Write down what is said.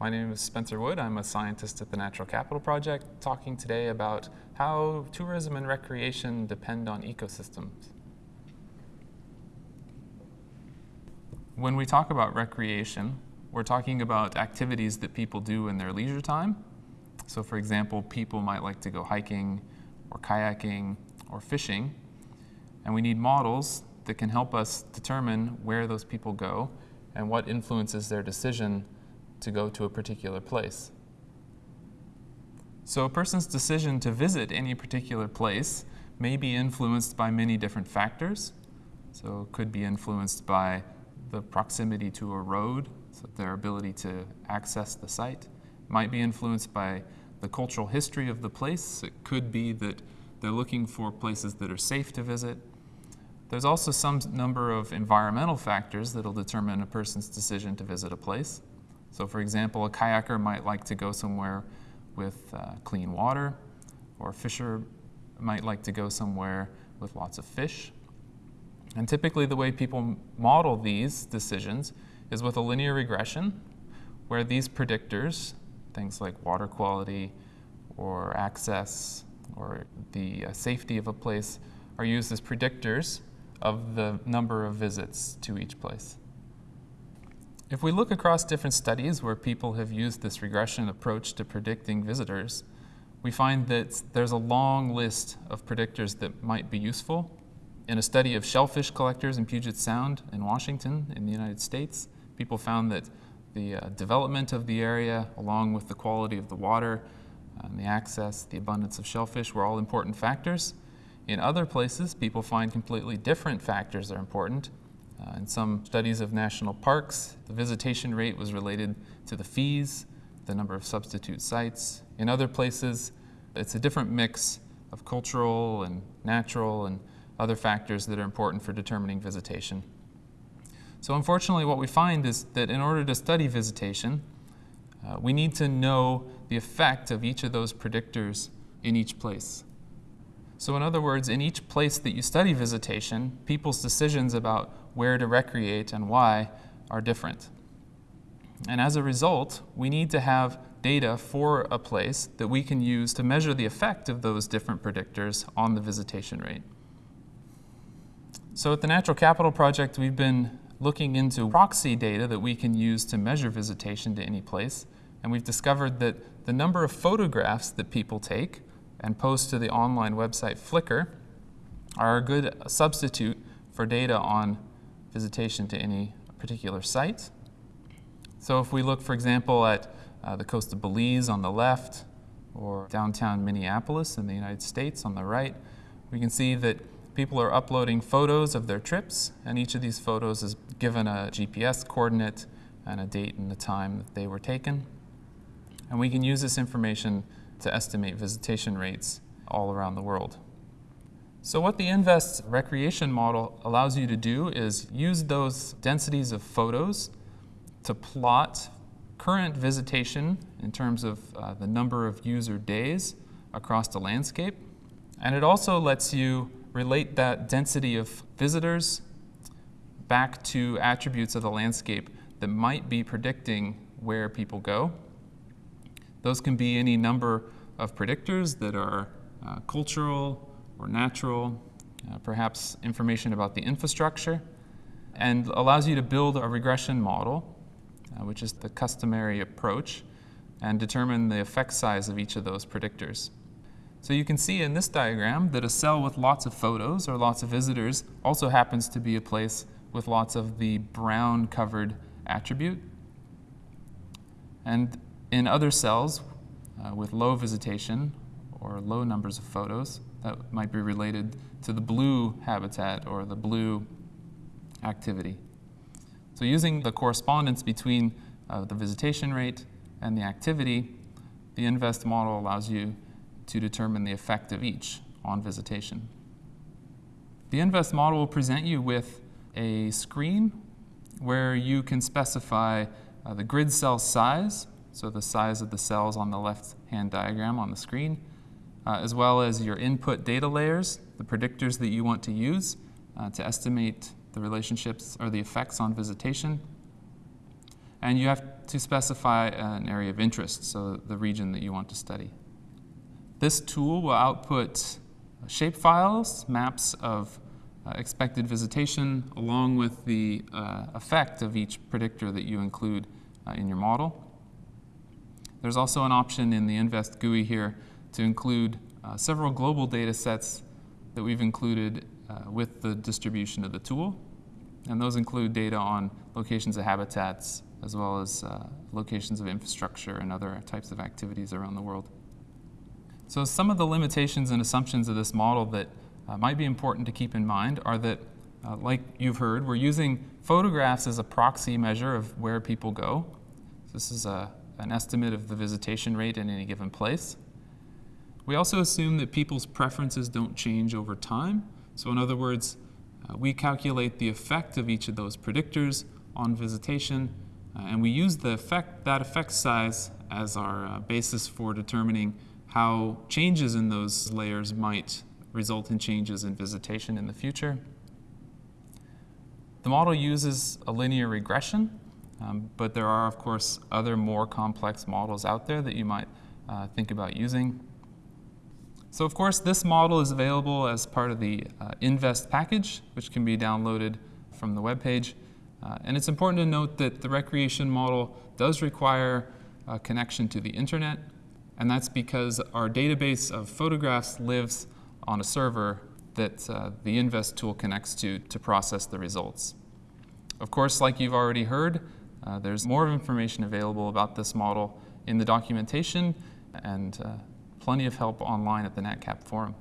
My name is Spencer Wood. I'm a scientist at the Natural Capital Project, talking today about how tourism and recreation depend on ecosystems. When we talk about recreation, we're talking about activities that people do in their leisure time. So for example, people might like to go hiking or kayaking or fishing, and we need models that can help us determine where those people go and what influences their decision to go to a particular place. So a person's decision to visit any particular place may be influenced by many different factors. So it could be influenced by the proximity to a road, so their ability to access the site. It might be influenced by the cultural history of the place. It could be that they're looking for places that are safe to visit. There's also some number of environmental factors that will determine a person's decision to visit a place. So for example, a kayaker might like to go somewhere with uh, clean water, or a fisher might like to go somewhere with lots of fish. And typically the way people model these decisions is with a linear regression, where these predictors, things like water quality or access or the uh, safety of a place, are used as predictors of the number of visits to each place. If we look across different studies where people have used this regression approach to predicting visitors, we find that there's a long list of predictors that might be useful. In a study of shellfish collectors in Puget Sound in Washington in the United States, people found that the uh, development of the area, along with the quality of the water, and the access, the abundance of shellfish were all important factors. In other places, people find completely different factors are important, uh, in some studies of national parks, the visitation rate was related to the fees, the number of substitute sites. In other places, it's a different mix of cultural and natural and other factors that are important for determining visitation. So unfortunately, what we find is that in order to study visitation, uh, we need to know the effect of each of those predictors in each place. So in other words, in each place that you study visitation, people's decisions about where to recreate and why are different. And as a result, we need to have data for a place that we can use to measure the effect of those different predictors on the visitation rate. So at the Natural Capital Project, we've been looking into proxy data that we can use to measure visitation to any place. And we've discovered that the number of photographs that people take and post to the online website Flickr are a good substitute for data on visitation to any particular site. So if we look, for example, at uh, the coast of Belize on the left, or downtown Minneapolis in the United States on the right, we can see that people are uploading photos of their trips, and each of these photos is given a GPS coordinate and a date and the time that they were taken. And we can use this information to estimate visitation rates all around the world. So what the InVEST recreation model allows you to do is use those densities of photos to plot current visitation in terms of uh, the number of user days across the landscape. And it also lets you relate that density of visitors back to attributes of the landscape that might be predicting where people go. Those can be any number of predictors that are uh, cultural or natural, uh, perhaps information about the infrastructure, and allows you to build a regression model, uh, which is the customary approach, and determine the effect size of each of those predictors. So you can see in this diagram that a cell with lots of photos or lots of visitors also happens to be a place with lots of the brown covered attribute. And in other cells uh, with low visitation or low numbers of photos, that might be related to the blue habitat or the blue activity. So using the correspondence between uh, the visitation rate and the activity, the InVEST model allows you to determine the effect of each on visitation. The InVEST model will present you with a screen where you can specify uh, the grid cell size, so the size of the cells on the left-hand diagram on the screen, uh, as well as your input data layers, the predictors that you want to use uh, to estimate the relationships or the effects on visitation, and you have to specify an area of interest, so the region that you want to study. This tool will output shapefiles, maps of uh, expected visitation, along with the uh, effect of each predictor that you include uh, in your model. There's also an option in the InVEST GUI here to include uh, several global data sets that we've included uh, with the distribution of the tool. And those include data on locations of habitats, as well as uh, locations of infrastructure and other types of activities around the world. So some of the limitations and assumptions of this model that uh, might be important to keep in mind are that, uh, like you've heard, we're using photographs as a proxy measure of where people go. So this is a, an estimate of the visitation rate in any given place. We also assume that people's preferences don't change over time. So in other words, uh, we calculate the effect of each of those predictors on visitation, uh, and we use the effect, that effect size as our uh, basis for determining how changes in those layers might result in changes in visitation in the future. The model uses a linear regression, um, but there are, of course, other more complex models out there that you might uh, think about using. So of course, this model is available as part of the uh, InVEST package, which can be downloaded from the web page. Uh, and it's important to note that the recreation model does require a connection to the internet, and that's because our database of photographs lives on a server that uh, the InVEST tool connects to to process the results. Of course, like you've already heard, uh, there's more information available about this model in the documentation and uh, plenty of help online at the NatCap forum.